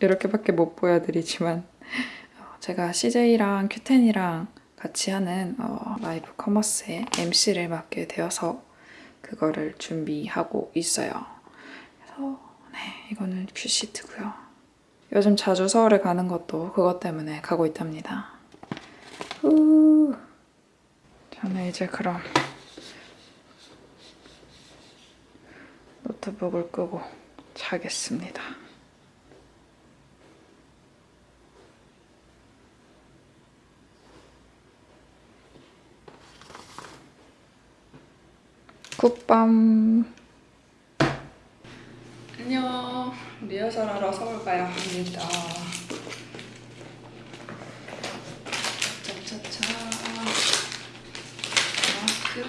이렇게밖에 못 보여드리지만 어, 제가 CJ랑 큐텐이랑 같이 하는 어, 라이브 커머스의 MC를 맡게 되어서 그거를 준비하고 있어요. 그래서 네, 이거는 큐시트고요. 요즘 자주 서울에 가는 것도 그것 때문에 가고 있답니다. 후. 저는 이제 그럼 노트북을 끄고 자겠습니다. 굿밤. 안녕. 리허설하러 서울 가야 합니다. 차차차. 마스크.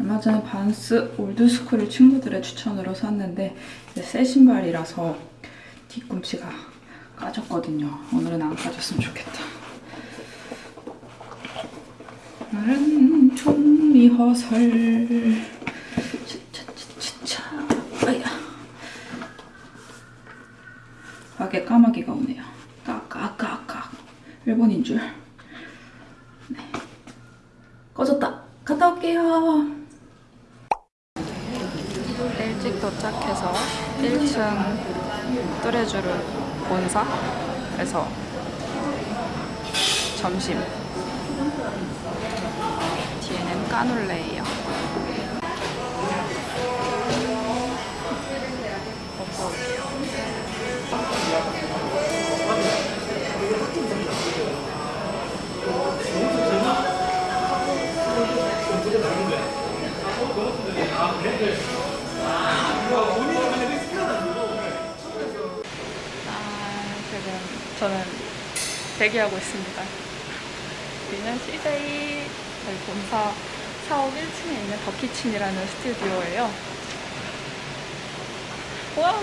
얼마 전에 반스 올드스쿨을 친구들의 추천으로 샀는데 새 신발이라서 뒤꿈치가 까졌거든요. 오늘은 안 까졌으면 좋겠다. 오늘은 총 리허설. 차차차차. 아야. 과게 까마귀가 오네요. 까까까까. 일본인 줄. 네. 꺼졌다. 갔다 올게요. 일찍 도착해서 1층 뚜레쥬르 본사에서 점심 뒤에는 까눌레예요. 아, 저는 대기하고 있습니다. 여기는 CJ 저희 본사 사옥 1층에 있는 더키친이라는 스튜디오예요. 와!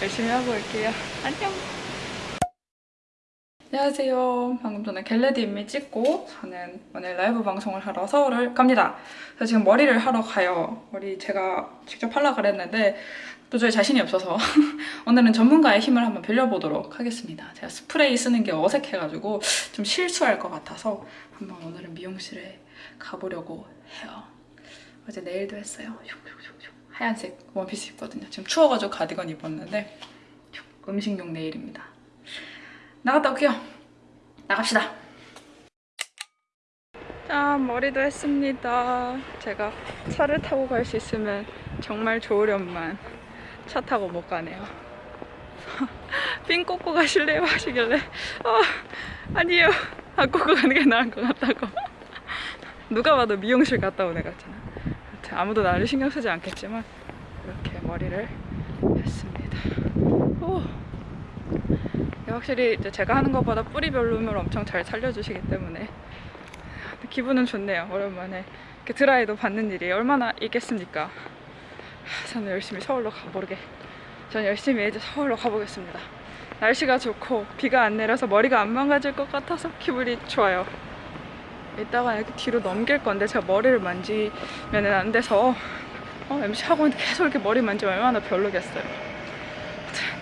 열심히 하고 올게요. 안녕! 안녕하세요. 방금 전에 get ready with me 찍고 저는 오늘 라이브 방송을 하러 서울을 갑니다. 그래서 지금 머리를 하러 가요. 머리 제가 직접 하려고 그랬는데 도저히 자신이 없어서 오늘은 전문가의 힘을 한번 빌려보도록 하겠습니다. 제가 스프레이 쓰는 게 어색해가지고 좀 실수할 것 같아서 한번 오늘은 미용실에 가보려고 해요. 어제 네일도 했어요. 하얀색 원피스 입거든요. 지금 추워가지고 가디건 입었는데 음식용 네일입니다. 나갔다 올게요. 나갑시다. 짠 머리도 했습니다. 제가 차를 타고 갈 수 있으면 정말 좋으련만 차 타고 못 가네요. 핀 꽂고 가실래요? 하시길래 어, 아니에요. 안 꽂고 가는 게 나은 것 같다고. 누가 봐도 미용실 갔다 온 애 같잖아. 아무도 나를 신경 쓰지 않겠지만 이렇게 머리를 했습니다. 오. 확실히 이제 제가 하는 것보다 뿌리별로 을 엄청 잘 살려주시기 때문에 기분은 좋네요. 오랜만에 이렇게 드라이도 받는 일이 얼마나 있겠습니까? 저는 열심히 서울로 가보게. 저는 열심히 이제 서울로 가보겠습니다. 날씨가 좋고 비가 안 내려서 머리가 안 망가질 것 같아서 기분이 좋아요. 이따가 이렇게 뒤로 넘길 건데 제가 머리를 만지면 안 돼서 어, MC 하고 계속 이렇게 머리 만지면 얼마나 별로겠어요.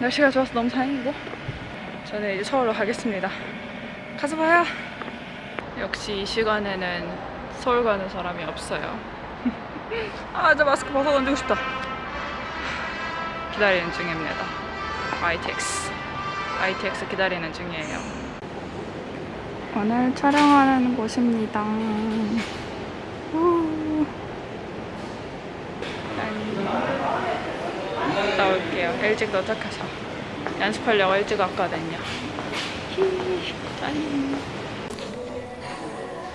날씨가 좋아서 너무 다행이고 저는 이제 서울로 가겠습니다. 가서 봐요. 역시 이 시간에는 서울 가는 사람이 없어요. 아, 이제 마스크 벗어 던지고 싶다. 기다리는 중입니다. ITX. ITX 기다리는 중이에요. 오늘 촬영하는 곳입니다. 우. 갔다 올게요. 일찍 도착해서. 연습하려고 일찍 왔거든요. 짠.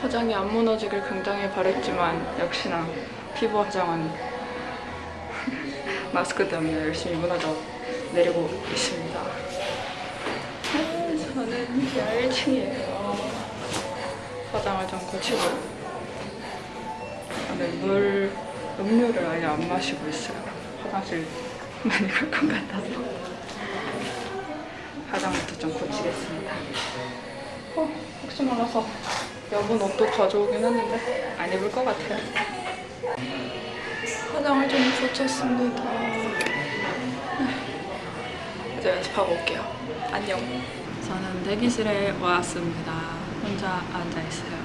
화장이 안 무너지길 굉장히 바랬지만 역시나 피부 화장은 마스크 때문에 열심히 무너져 내리고 있습니다. 저는 1층이에요. 화장을 좀 고치고 오늘 물, 음료를 아예 안 마시고 있어요. 화장실 많이 갈 것 같아서 화장부터 좀 고치겠습니다. 어, 혹시 몰라서 여분 옷도 가져오긴 했는데 안 입을 것 같아요. 화장을 좀 붙였습니다. 이제 연습하고 올게요. 안녕. 저는 대기실에 왔습니다. 혼자 앉아 있어요.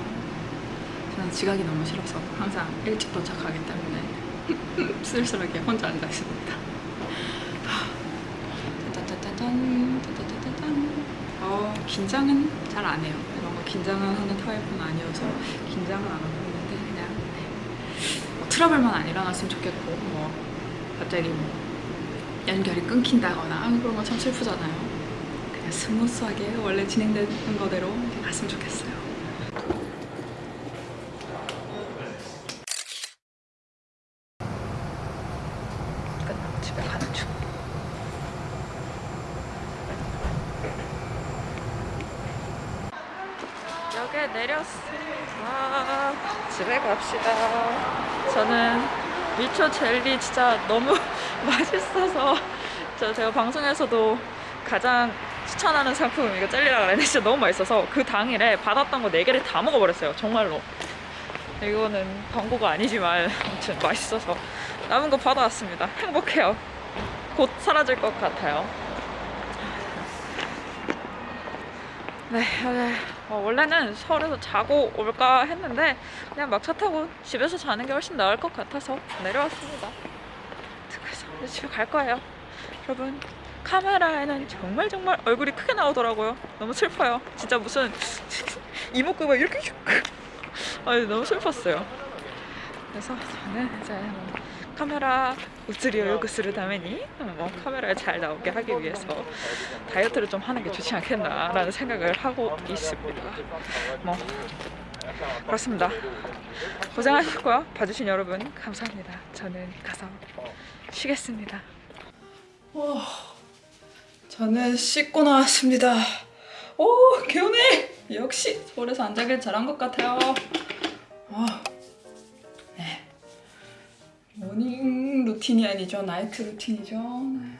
저는 지각이 너무 싫어서 항상 일찍 도착하기 때문에 쓸쓸하게 혼자 앉아 있습니다. 짜자자잔, 짜자자잔. 어, 긴장은 잘 안 해요. 뭔가 긴장을 하는 타입은 아니어서 긴장은 안 하고 있는데 그냥 네. 뭐 트러블만 안 일어났으면 좋겠고 뭐 갑자기 뭐 연결이 끊긴다거나 그런 건참 슬프잖아요. 그냥 smooth하게 원래 진행되는 거대로 갔으면 좋겠어요. 끝나고 집에 가는 중. 역에 내렸습니다. 집에 갑시다. 저는 미초 젤리 진짜 너무 맛있어서 저 제가 방송에서도 가장 추천하는 상품 이거 젤리라고 했는데 진짜 너무 맛있어서 그 당일에 받았던 거 4개를 다 먹어버렸어요. 정말로. 이거는 광고가 아니지만 아무튼 맛있어서 남은 거 받아왔습니다. 행복해요. 곧 사라질 것 같아요. 네, 네. 어, 원래는 서울에서 자고 올까 했는데 그냥 막차 타고 집에서 자는 게 훨씬 나을 것 같아서 내려왔습니다. 그래서 이제 집에 갈 거예요. 여러분 카메라에는 정말 정말 얼굴이 크게 나오더라고요. 너무 슬퍼요. 진짜 무슨 이목구가 이렇게 슉. 아, 너무 슬펐어요. 그래서 저는 이제 뭐 카메라 우츠리오 요구する ために뭐 카메라에 잘 나오게 하기 위해서 다이어트를 좀 하는 게 좋지 않겠나라는 생각을 하고 있습니다. 뭐 그렇습니다. 고생하셨고요. 봐주신 여러분 감사합니다. 저는 가서 쉬겠습니다. 오, 저는 씻고 나왔습니다. 오 개운해. 역시 서울에서 안 자길 잘한 것 같아요. 아, 네. morning routine이 아니죠. night routine이죠. 네.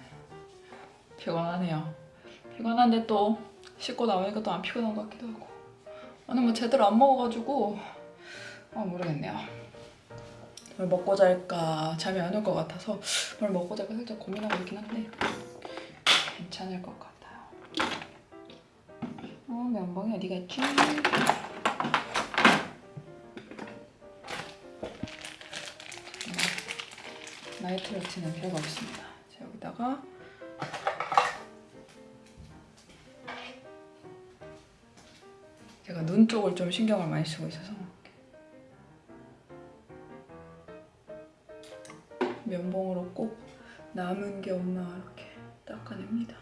피곤하네요. 피곤한데 또 씻고 나오니까 또 안 피곤한 것 같기도 하고. 오늘 뭐 제대로 안 먹어가지고 아 모르겠네요. 뭘 먹고 잘까 잠이 안 올 것 같아서 뭘 먹고 잘까 살짝 고민하고 있긴 한데 괜찮을 것 같아요. 어 면봉이 어디 갔지? 나이트 루틴은 필요가 없습니다. 자, 여기다가 제가 눈 쪽을 좀 신경을 많이 쓰고 있어서 면봉으로 꼭 남은 게 없나 이렇게 닦아냅니다.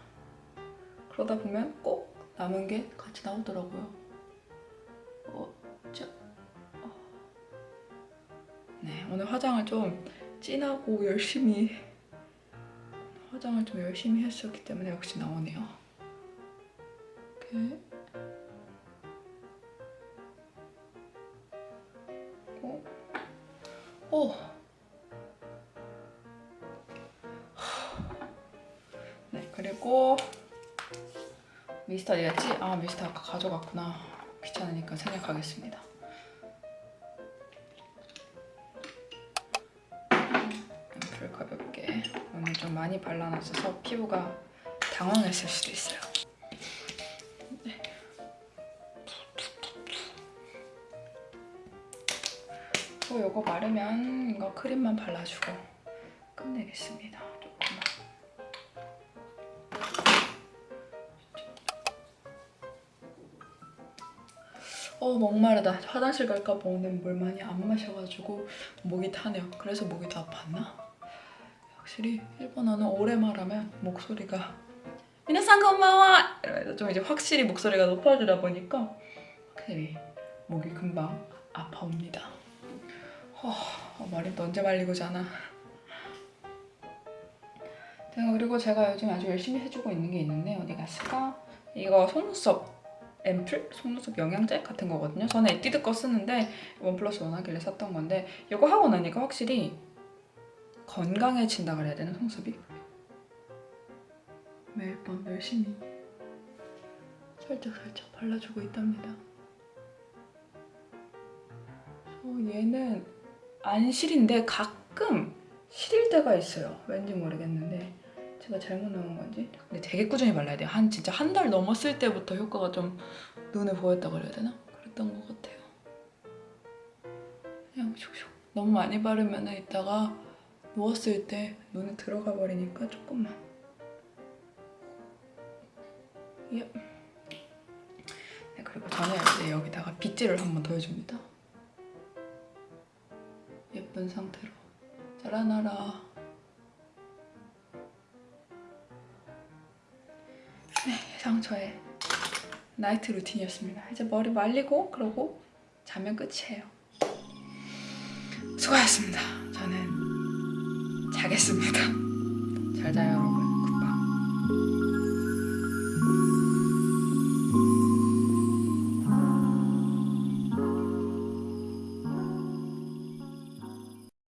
그러다 보면 꼭 남은 게 같이 나오더라고요. 어, 자, 어. 네, 오늘 화장을 좀 진하고 열심히 화장을 좀 열심히 했었기 때문에 역시 나오네요. 이렇게 어? 오! 네, 그리고 미스터 어디 갔지? 아, 미스터 아까 가져갔구나. 귀찮으니까 생략하겠습니다. 많이 발라놨어서 피부가 당황했을 수도 있어요. 네. 또 이거 마르면 이거 크림만 발라주고 끝내겠습니다. 어 목마르다 화장실 갈까 봐 오늘 물 많이 안 마셔가지고 목이 타네요 그래서 목이 더 아팠나? 확실히 일본어는 오래 말하면 목소리가 미나상 고마워 이러면서 좀 이제 확실히 목소리가 높아지다 보니까 확실히 목이 금방 아파옵니다 어, 어, 말이 또 언제 말리고 자나 제가 그리고 제가 요즘 아주 열심히 해주고 있는 게 있는데 어디 갔을까? 이거 속눈썹 앰플? 속눈썹 영양제 같은 거거든요. 저는 에뛰드 거 쓰는데 원 플러스 원 하길래 샀던 건데 이거 하고 나니까 확실히 건강해진다 그래야 되나 속눈썹이? 매일 밤 열심히 살짝 살짝 발라주고 있답니다. 어, 얘는 안 시린데 가끔 시릴 때가 있어요. 왠지 모르겠는데 제가 잘못 넣은 건지. 근데 되게 꾸준히 발라야 돼요. 한 진짜 한 달 넘었을 때부터 효과가 좀 눈에 보였다고 그래야 되나? 그랬던 것 같아요. 그냥 슉슉. 너무 많이 바르면 이따가 누웠을 때 눈에 들어가 버리니까 조금만. 예. 네, 그리고 저는 이제 여기다가 빗질을 한 번 더 해줍니다. 예쁜 상태로 자라나라. 네, 이상 저의 나이트 루틴이었습니다. 이제 머리 말리고 그러고 자면 끝이에요. 수고하셨습니다. 자겠습니다. 잘 자요 여러분. 굿밤.